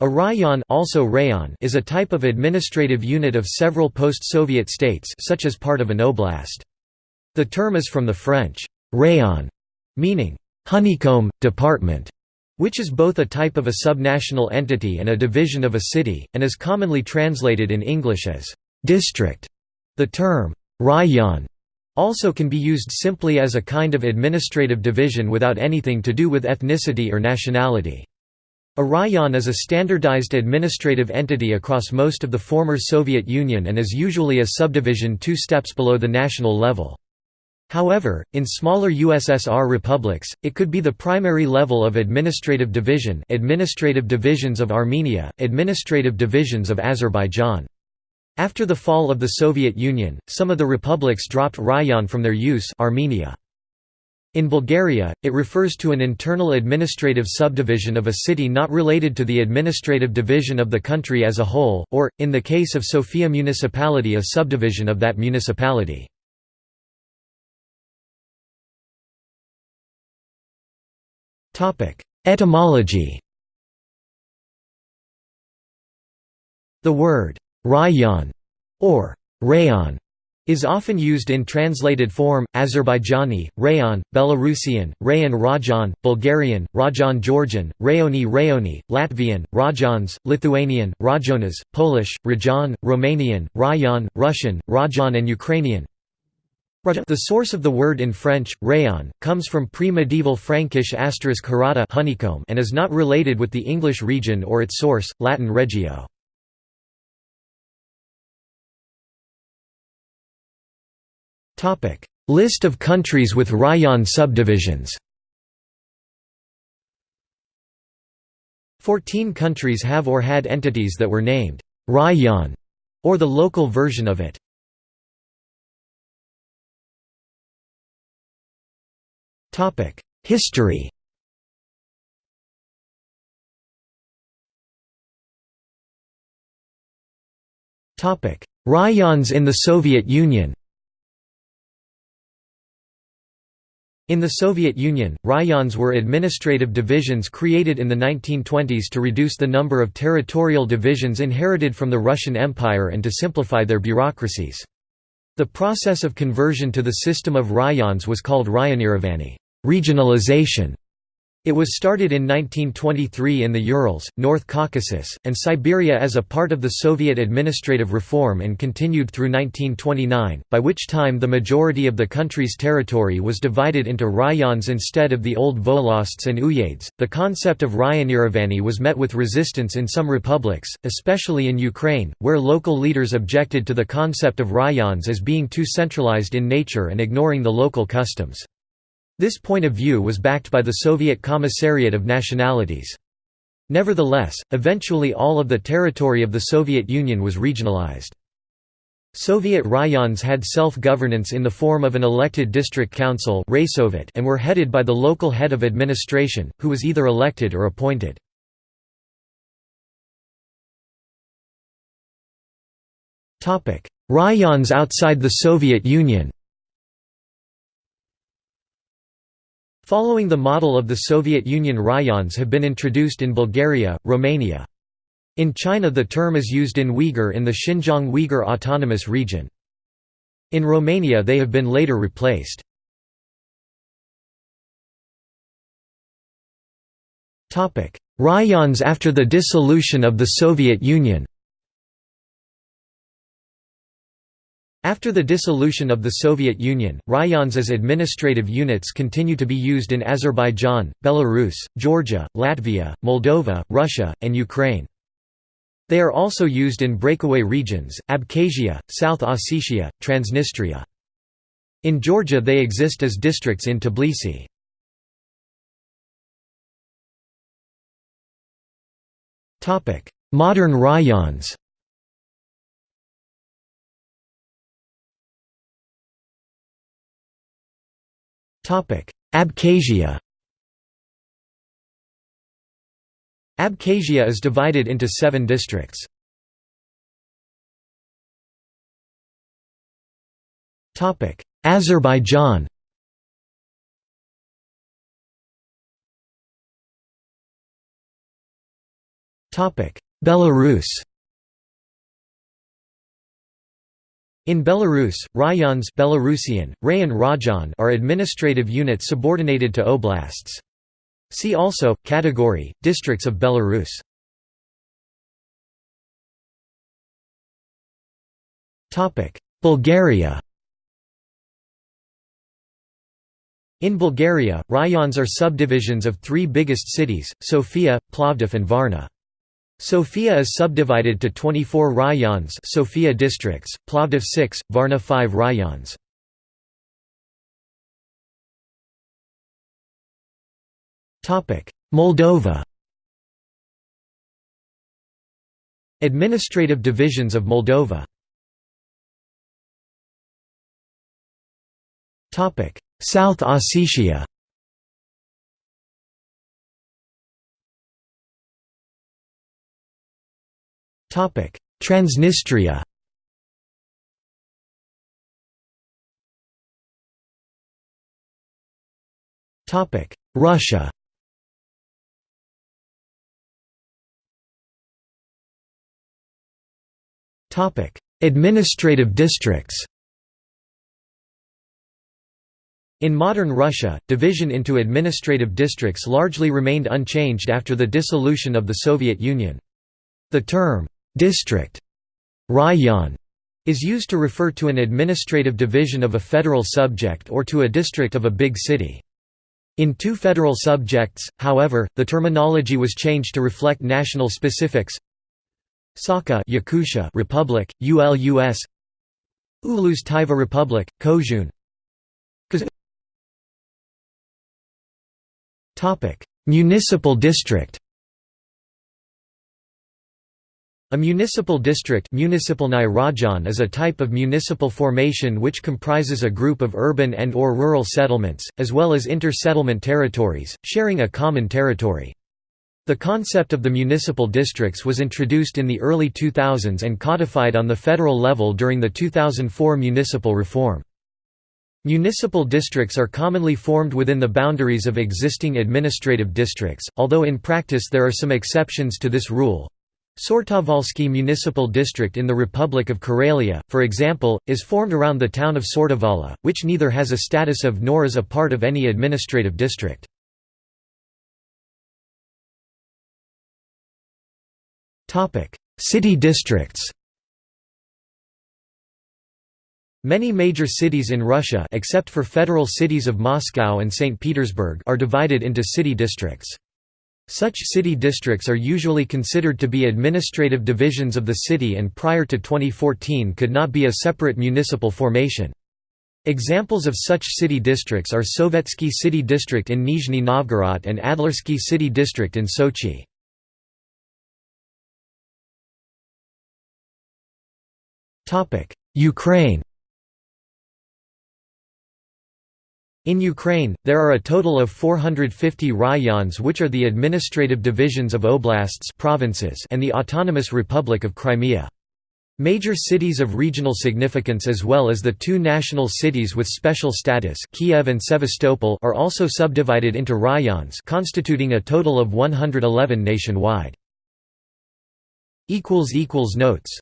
A rayon, also rayon is a type of administrative unit of several post-Soviet states such as part of an oblast. The term is from the French rayon, meaning honeycomb, department, which is both a type of a subnational entity and a division of a city, and is commonly translated in English as district. The term rayon also can be used simply as a kind of administrative division without anything to do with ethnicity or nationality. A rayon is a standardized administrative entity across most of the former Soviet Union and is usually a subdivision two steps below the national level. However, in smaller USSR republics, it could be the primary level of administrative division administrative divisions of Armenia, administrative divisions of Azerbaijan. After the fall of the Soviet Union, some of the republics dropped rayon from their use Armenia. In Bulgaria, it refers to an internal administrative subdivision of a city not related to the administrative division of the country as a whole, or, in the case of Sofia municipality a subdivision of that municipality. Etymology The word «rayon» or «rayon» is often used in translated form, Azerbaijani, Rayon, Belarusian, Rayon Rajan, Bulgarian, Rajan Georgian, Rayoni Rayoni, Latvian, Rajans, Lithuanian, Rajonas, Polish, Rajan, Romanian, Rayon, Russian, Rajan and Ukrainian. The source of the word in French, rayon, comes from pre-medieval Frankish asterisk honeycomb and is not related with the English region or its source, Latin regio. List of countries with rayon subdivisions. Fourteen countries have or had entities that were named rayon, or the local version of it. Topic: History. Rayons in the Soviet Union In the Soviet Union, rayons were administrative divisions created in the 1920s to reduce the number of territorial divisions inherited from the Russian Empire and to simplify their bureaucracies. The process of conversion to the system of rayons was called rayonirovanie regionalization", it was started in 1923 in the Urals, North Caucasus, and Siberia as a part of the Soviet administrative reform and continued through 1929, by which time the majority of the country's territory was divided into rayons instead of the old volosts and uyezds. The concept of rayonirovanie was met with resistance in some republics, especially in Ukraine, where local leaders objected to the concept of rayons as being too centralized in nature and ignoring the local customs. This point of view was backed by the Soviet Commissariat of Nationalities. Nevertheless, eventually all of the territory of the Soviet Union was regionalized. Soviet rayons had self-governance in the form of an elected district council and were headed by the local head of administration, who was either elected or appointed. Rayons outside the Soviet Union Following the model of the Soviet Union rayons have been introduced in Bulgaria, Romania. In China the term is used in Uyghur in the Xinjiang Uyghur Autonomous Region. In Romania they have been later replaced. Rayons after the dissolution of the Soviet Union After the dissolution of the Soviet Union, rayons as administrative units continue to be used in Azerbaijan, Belarus, Georgia, Latvia, Moldova, Russia, and Ukraine. They are also used in breakaway regions, Abkhazia, South Ossetia, Transnistria. In Georgia they exist as districts in Tbilisi. Modern rayons Abkhazia. Abkhazia is divided into seven districts. Azerbaijan. Belarus In Belarus, rayons Belarusian, Rayon Rajon are administrative units subordinated to oblasts. See also, category, districts of Belarus. Bulgaria In Bulgaria, rayons are subdivisions of three biggest cities, Sofia, Plovdiv and Varna. Sofia is subdivided to 24 rayons Sofia districts, Plovdiv 6, Varna 5 rayons. Moldova. Administrative divisions of Moldova. South Ossetia Transnistria. Russia. Administrative districts. In modern Russia, division into administrative districts largely remained unchanged after the dissolution of the Soviet Union. The term, district, rayon, is used to refer to an administrative division of a federal subject or to a district of a big city. In two federal subjects, however, the terminology was changed to reflect national specifics. Sakha Yakutia Republic, ULUS Ulus Taiva Republic, Kozhun Municipal district A municipal district is a type of municipal formation which comprises a group of urban and or rural settlements, as well as inter-settlement territories, sharing a common territory. The concept of the municipal districts was introduced in the early 2000s and codified on the federal level during the 2004 municipal reform. Municipal districts are commonly formed within the boundaries of existing administrative districts, although in practice there are some exceptions to this rule. Sortavalsky Municipal District in the Republic of Karelia, for example, is formed around the town of Sortavala, which neither has a status of nor is a part of any administrative district. City districts Many major cities in Russia except for federal cities of Moscow and St. Petersburg are divided into city districts. Such city districts are usually considered to be administrative divisions of the city and prior to 2014 could not be a separate municipal formation. Examples of such city districts are Sovetsky City District in Nizhny Novgorod and Adlersky City District in Sochi. Ukraine In Ukraine, there are a total of 450 rayons which are the administrative divisions of oblasts provinces and the Autonomous Republic of Crimea. Major cities of regional significance as well as the two national cities with special status Kiev and Sevastopol are also subdivided into rayons constituting a total of 111 nationwide. Notes